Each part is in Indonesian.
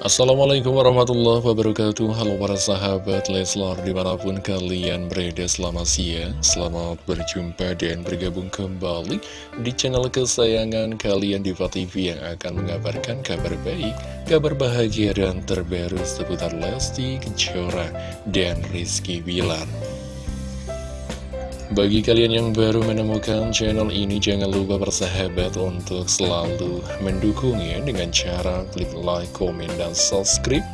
Assalamualaikum warahmatullahi wabarakatuh. Halo para sahabat Leslar di mana pun kalian berada selamat siang Selamat berjumpa dan bergabung kembali di channel kesayangan kalian Diva TV Yang akan mengabarkan kabar baik, kabar bahagia dan terbaru seputar Lesti Kejora dan Rizky Bilar bagi kalian yang baru menemukan channel ini, jangan lupa bersahabat untuk selalu mendukungnya dengan cara klik like, komen, dan subscribe.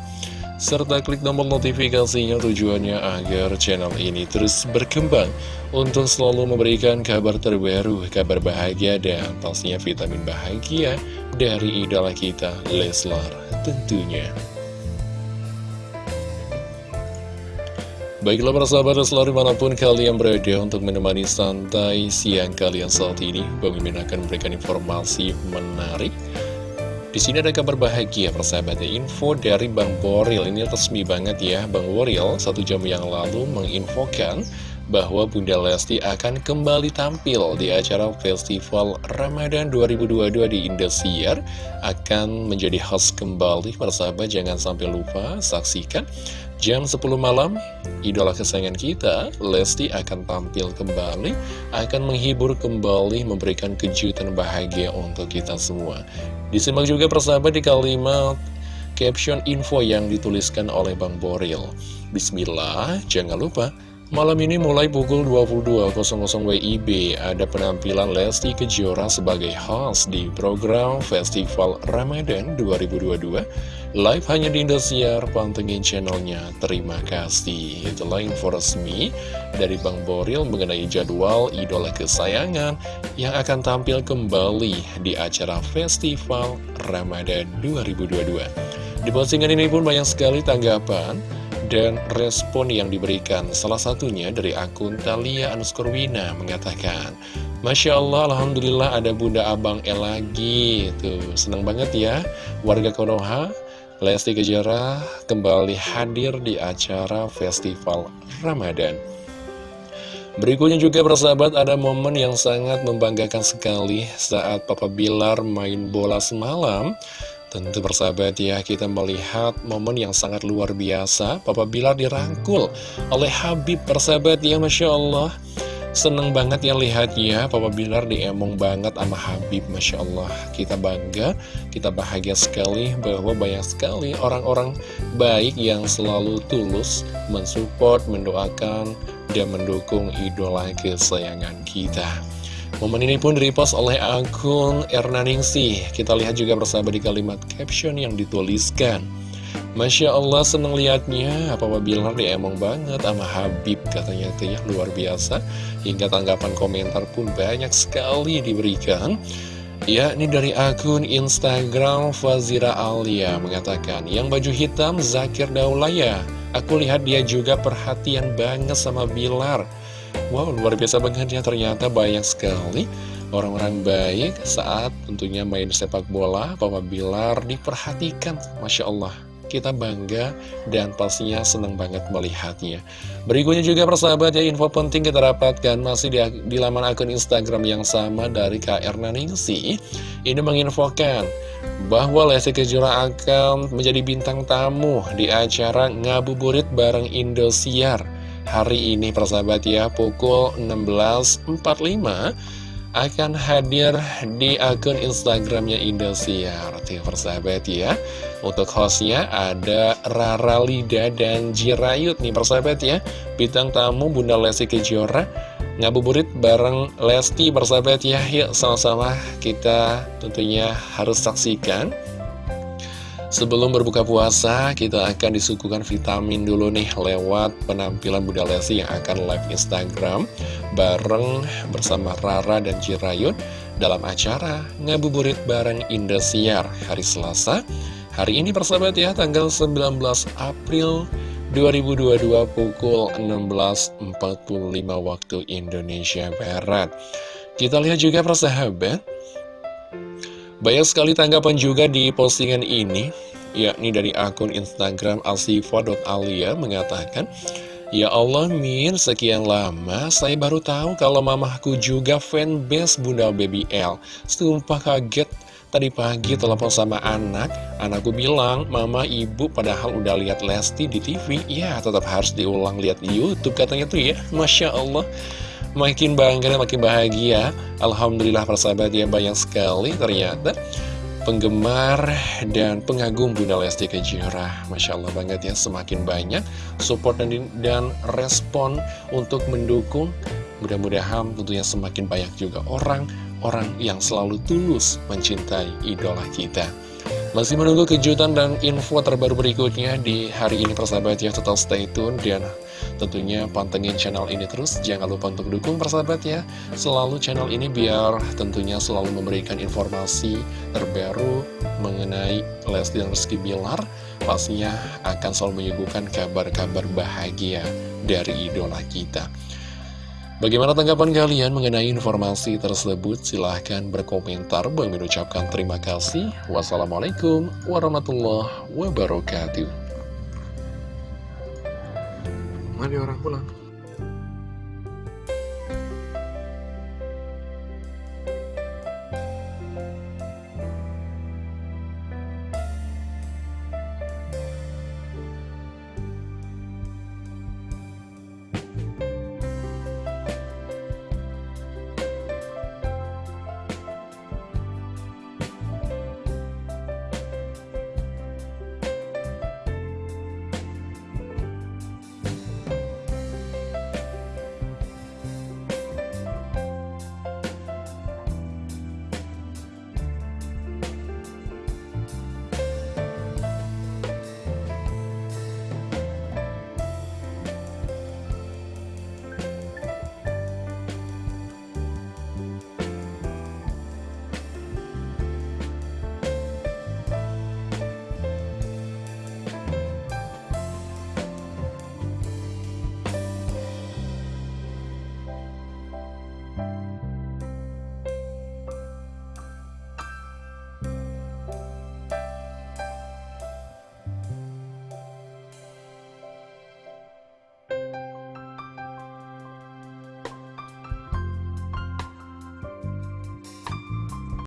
Serta klik tombol notifikasinya tujuannya agar channel ini terus berkembang untuk selalu memberikan kabar terbaru, kabar bahagia, dan pastinya vitamin bahagia dari idola kita, Leslar tentunya. Baiklah para sahabat selalu di mana pun kalian berada untuk menemani santai siang kalian saat ini Bang akan memberikan informasi menarik. Di sini ada kabar bahagia persahabatnya info dari Bang Boril. Ini resmi banget ya Bang Boril. Satu jam yang lalu menginfokan bahwa Bunda Lesti akan kembali tampil di acara Festival Ramadan 2022 di Indosiar. Akan menjadi host kembali persahabat jangan sampai lupa saksikan jam 10 malam idola kesayangan kita Lesti akan tampil kembali akan menghibur kembali memberikan kejutan bahagia untuk kita semua. Disimak juga persahabat di kalimat caption info yang dituliskan oleh Bang Boril. Bismillah jangan lupa Malam ini mulai pukul 22.00 WIB ada penampilan Lesti Kejora sebagai host di program Festival Ramadan 2022 Live hanya di Indosiar, pantengin channelnya, terima kasih. Itulah info resmi dari Bang Boril mengenai jadwal idola kesayangan yang akan tampil kembali di acara Festival Ramadan 2022 Di postingan ini pun banyak sekali tanggapan dan respon yang diberikan. Salah satunya dari akun Talia Anuskurwina mengatakan Masya Allah, Alhamdulillah ada Bunda Abang El lagi. Tuh, senang banget ya. Warga Konoha, Lesti Kejora kembali hadir di acara Festival Ramadan Berikutnya juga persahabat ada momen yang sangat membanggakan sekali saat Papa Bilar main bola semalam Tentu persahabat ya, kita melihat momen yang sangat luar biasa. Papa Bilar dirangkul oleh Habib persahabat ya, Masya Allah. Seneng banget ya lihatnya, Papa Bilar diemong banget sama Habib, Masya Allah. Kita bangga, kita bahagia sekali bahwa banyak sekali orang-orang baik yang selalu tulus mensupport, mendoakan, dan mendukung idola kesayangan kita. Momen ini pun direpost oleh akun Erna Ningsih. Kita lihat juga bersama di kalimat caption yang dituliskan. Masya Allah seneng liatnya, Papa Bilar dia emang banget sama Habib katanya itu ya luar biasa. Hingga tanggapan komentar pun banyak sekali diberikan. Ya, ini dari akun Instagram Fazira Alia mengatakan, yang baju hitam Zakir Daulaya, aku lihat dia juga perhatian banget sama Bilar. Wow, luar biasa banget ya ternyata banyak sekali orang-orang baik saat tentunya main sepak bola, Papa Bilar diperhatikan, Masya Allah. Kita bangga dan pastinya senang banget melihatnya. Berikutnya juga persahabat ya, info penting kita dapatkan masih di, di laman akun Instagram yang sama dari KR Naningsi. Ini menginfokan bahwa Lesti Kejora akan menjadi bintang tamu di acara ngabuburit bareng Indosiar hari ini persahabat ya pukul 16.45 akan hadir di akun Instagramnya Indosiar. Tuh persahabat ya Untuk hostnya ada Rara Lida dan Jirayut nih persahabat ya. Bintang tamu Bunda Lesti Kejora Ngabuburit bareng Lesti persahabat ya. Yuk sama-sama kita tentunya harus saksikan Sebelum berbuka puasa, kita akan disuguhkan vitamin dulu nih lewat penampilan Bunda Lesti yang akan live Instagram bareng bersama Rara dan Jirayun dalam acara Ngabuburit bareng Indosiar hari Selasa. Hari ini persahabat ya, tanggal 19 April 2022 pukul 16.45 waktu Indonesia Barat. Kita lihat juga persahabat, banyak sekali tanggapan juga di postingan ini, yakni dari akun Instagram alsifa.alia mengatakan, Ya Allah Min, sekian lama saya baru tahu kalau mamahku juga fanbase Bunda Baby L. Sumpah kaget Tadi pagi telepon sama anak, anakku bilang, Mama, Ibu padahal udah lihat Lesti di TV, ya tetap harus diulang lihat Youtube katanya tuh ya, Masya Allah. Makin bangga dan makin bahagia, Alhamdulillah persahabat ya banyak sekali ternyata penggemar dan pengagum Bunda Lesti Kejora. Masya Allah banget ya, semakin banyak support dan, dan respon untuk mendukung. Mudah-mudahan tentunya semakin banyak juga orang-orang yang selalu tulus mencintai idola kita. Masih menunggu kejutan dan info terbaru berikutnya di hari ini persahabat ya. Total stay tune dan tentunya pantengin channel ini terus. Jangan lupa untuk dukung persahabat ya. Selalu channel ini biar tentunya selalu memberikan informasi terbaru mengenai Lesti dan Rizky Bilar. Pastinya akan selalu menyuguhkan kabar-kabar bahagia dari idola kita Bagaimana tanggapan kalian mengenai informasi tersebut? Silahkan berkomentar. Bang mengucapkan terima kasih. Wassalamualaikum warahmatullahi wabarakatuh. Mari orang pulang.